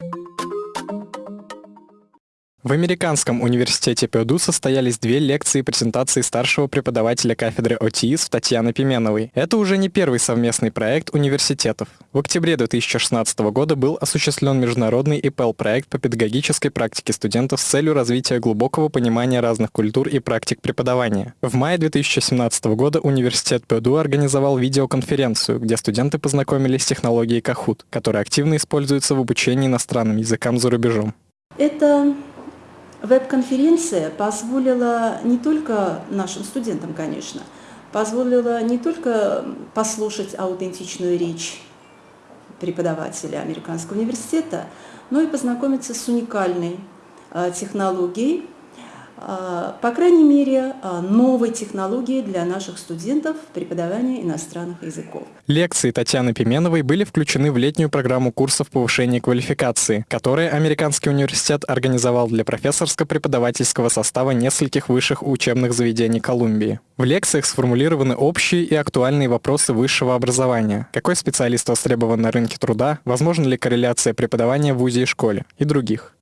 you В Американском университете ПЮДУ состоялись две лекции и презентации старшего преподавателя кафедры ОТИС Татьяны Пименовой. Это уже не первый совместный проект университетов. В октябре 2016 года был осуществлен международный ИПЛ-проект по педагогической практике студентов с целью развития глубокого понимания разных культур и практик преподавания. В мае 2017 года университет ПЮДУ организовал видеоконференцию, где студенты познакомились с технологией Kahoot, которая активно используется в обучении иностранным языкам за рубежом. Это Веб-конференция позволила не только нашим студентам, конечно, позволила не только послушать аутентичную речь преподавателя Американского университета, но и познакомиться с уникальной э, технологией, а, по крайней мере, а, новой технологии для наших студентов преподавания иностранных языков. Лекции Татьяны Пименовой были включены в летнюю программу курсов повышения квалификации, которые Американский университет организовал для профессорско-преподавательского состава нескольких высших учебных заведений Колумбии. В лекциях сформулированы общие и актуальные вопросы высшего образования. Какой специалист востребован на рынке труда, возможна ли корреляция преподавания в ВУЗе и школе и других.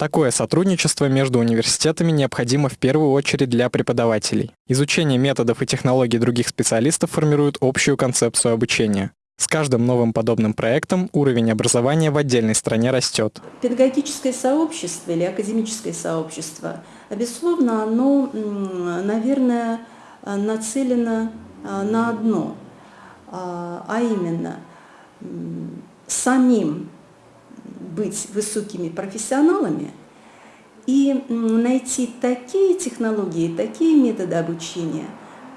Такое сотрудничество между университетами необходимо в первую очередь для преподавателей. Изучение методов и технологий других специалистов формирует общую концепцию обучения. С каждым новым подобным проектом уровень образования в отдельной стране растет. Педагогическое сообщество или академическое сообщество, безусловно, оно, наверное, нацелено а, на одно, а, а именно самим быть высокими профессионалами и найти такие технологии, такие методы обучения,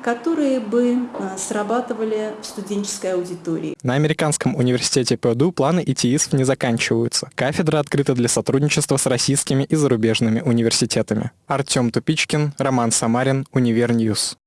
которые бы а, срабатывали в студенческой аудитории. На Американском университете Purdue планы ИТИС не заканчиваются. Кафедра открыта для сотрудничества с российскими и зарубежными университетами. Артем Тупичкин, Роман Самарин, Univer News.